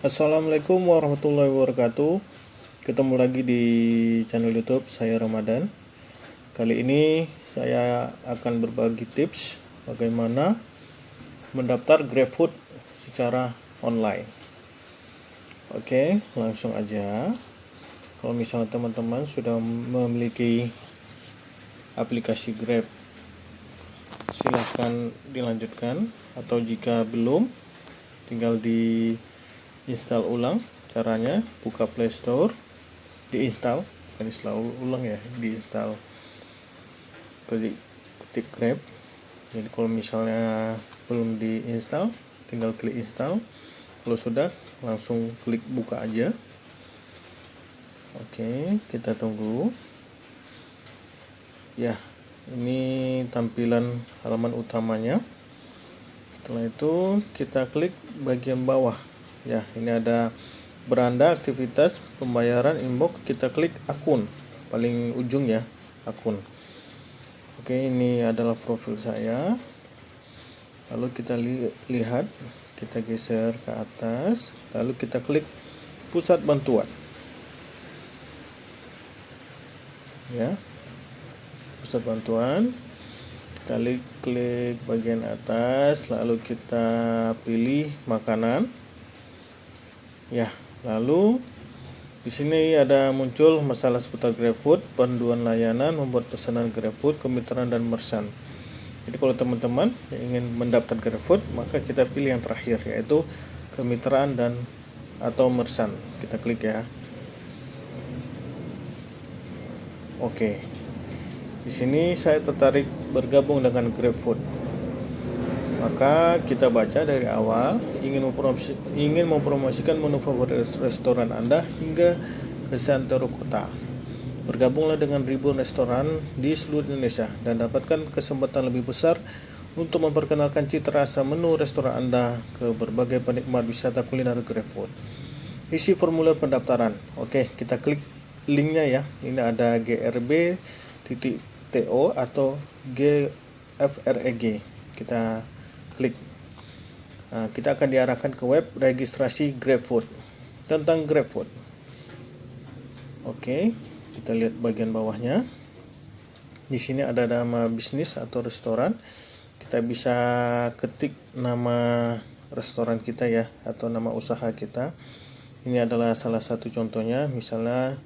Assalamualaikum warahmatullahi wabarakatuh. Ketemu lagi di channel youtube saya Ramadan. Kali ini saya akan berbagi tips Bagaimana mendaftar GrabFood secara online. Oke langsung aja. Kalau misalnya teman-teman sudah memiliki aplikasi Grab Silahkan dilanjutkan. Atau jika belum tinggal di install ulang caranya buka Play Store diinstal. Bukan install ulang ya diinstal. Klik ketik grab. Jadi kalau misalnya belum diinstal tinggal klik install. Kalau sudah langsung klik buka aja. Oke kita tunggu. Ya ini tampilan halaman utamanya. Setelah itu kita klik bagian bawah ya ini ada beranda aktivitas pembayaran inbox kita klik akun paling ujung ya akun. Oke ini adalah profil saya. Lalu kita li lihat kita geser ke atas lalu kita klik pusat bantuan. Ya pusat bantuan kita klik, klik bagian atas lalu kita pilih makanan Ya, lalu di sini ada muncul masalah seputar GrabFood, panduan layanan membuat pesanan GrabFood, kemitraan dan merchant. Jadi kalau teman-teman ingin mendaftar GrabFood, maka kita pilih yang terakhir yaitu kemitraan dan atau merchant. Kita klik ya. Oke. Di sini saya tertarik bergabung dengan GrabFood maka kita baca dari awal ingin mempromosi, ingin mempromosikan menu favorit restoran Anda hingga ke seantero kota. Bergabunglah dengan ribuan restoran di seluruh Indonesia dan dapatkan kesempatan lebih besar untuk memperkenalkan cita rasa menu restoran Anda ke berbagai penikmat wisata kuliner GrabFood. Isi formulir pendaftaran. Oke, kita klik linknya ya. Ini ada grb.to atau gfreg. Kita klik. Nah, kita akan diarahkan ke web registrasi GrabFood. Tentang GrabFood. Oke kita lihat bagian bawahnya. Di sini ada nama bisnis atau restoran. Kita bisa ketik nama restoran kita ya atau nama usaha kita. Ini adalah salah satu contohnya misalnya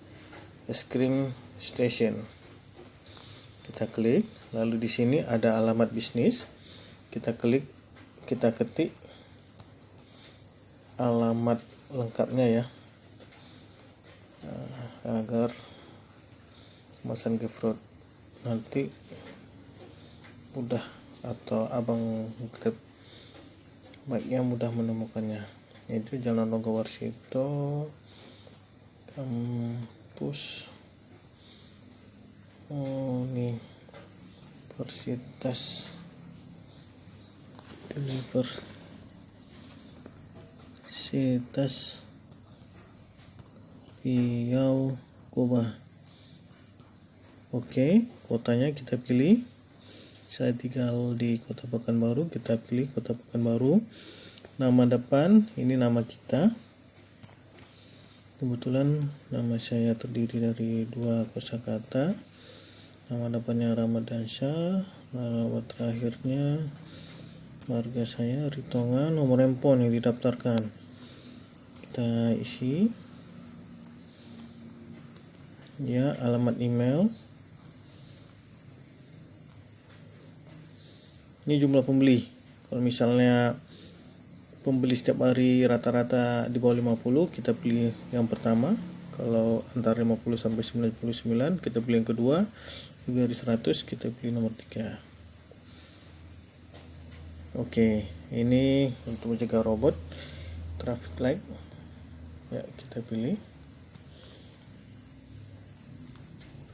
es krim station. Kita klik lalu di sini ada alamat bisnis. Kita klik kita ketik alamat lengkapnya ya. Nah, agar kemasan gift nanti mudah atau abang grab baiknya mudah menemukannya. Itu jalan Logo Warsito kampus Universitas Universitas Riau. Kuba Oke kotanya kita pilih. Saya tinggal di kota Pekanbaru kita pilih kota Pekanbaru. Nama depan ini nama kita. Kebetulan nama saya terdiri dari dua kosakata. Nama depannya Ramadan Syah nama terakhirnya marga saya Ritonga nomor handphone yang didaftarkan. Kita isi. Ya alamat email. Ini jumlah pembeli. Kalau misalnya pembeli setiap hari rata-rata di bawah 50 kita pilih yang pertama. Kalau antara 50 sampai 99 kita pilih yang kedua. Lebih dari 100 kita pilih nomor 3 Oke, ini untuk mencegah robot traffic light. Ya, kita pilih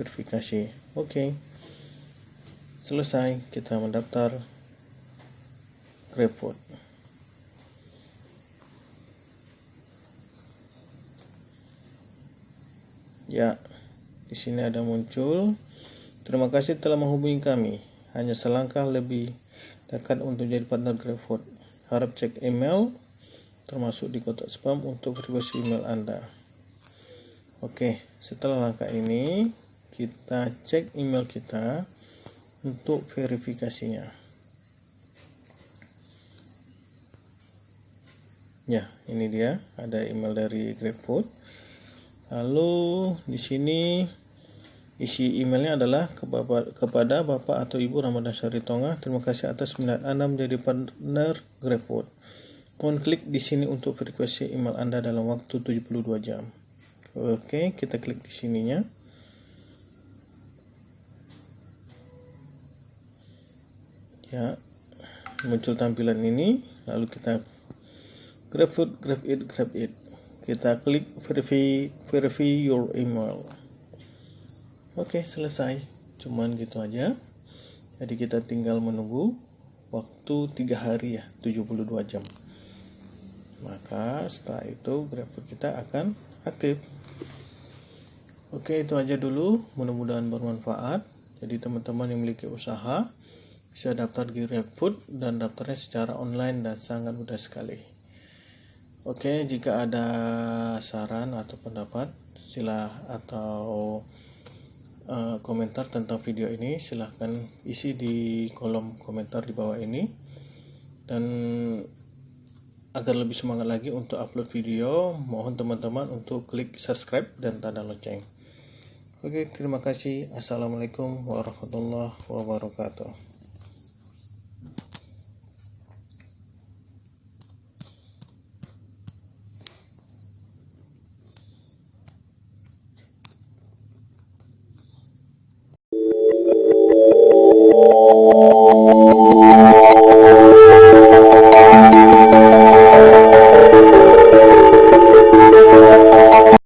verifikasi. Oke. Selesai, kita mendaftar GrabFood. Ya, di sini ada muncul. Terima kasih telah menghubungi kami. Hanya selangkah lebih dekat untuk jadi partner GrabFood. Harap cek email termasuk di kotak spam untuk verifikasi email Anda. Oke, setelah langkah ini kita cek email kita untuk verifikasinya. Ya, ini dia ada email dari GrabFood. Lalu di sini isi emailnya adalah kepada Bapak atau Ibu Ramadan Syari Tonga. Terima kasih atas minat Anda menjadi partner GrabFood. Mohon klik di sini untuk verifikasi email Anda dalam waktu 72 jam. Oke, kita klik di sininya. Ya, muncul tampilan ini, lalu kita grab food, grab it, grab it. Kita klik verify, verify your email. Oke, selesai. Cuman gitu aja. Jadi kita tinggal menunggu waktu 3 hari ya, 72 jam. Maka setelah itu GrabFood kita akan aktif. Oke, itu aja dulu. Mudah-mudahan bermanfaat. Jadi teman-teman yang memiliki usaha bisa daftar di GrabFood dan daftarnya secara online dan sangat mudah sekali. Oke, jika ada saran atau pendapat, sila atau uh, komentar tentang video ini silahkan isi di kolom komentar di bawah ini dan agar lebih semangat lagi untuk upload video mohon teman-teman untuk klik subscribe dan tanda lonceng Oke, terima kasih. Assalamualaikum warahmatullahi wabarakatuh.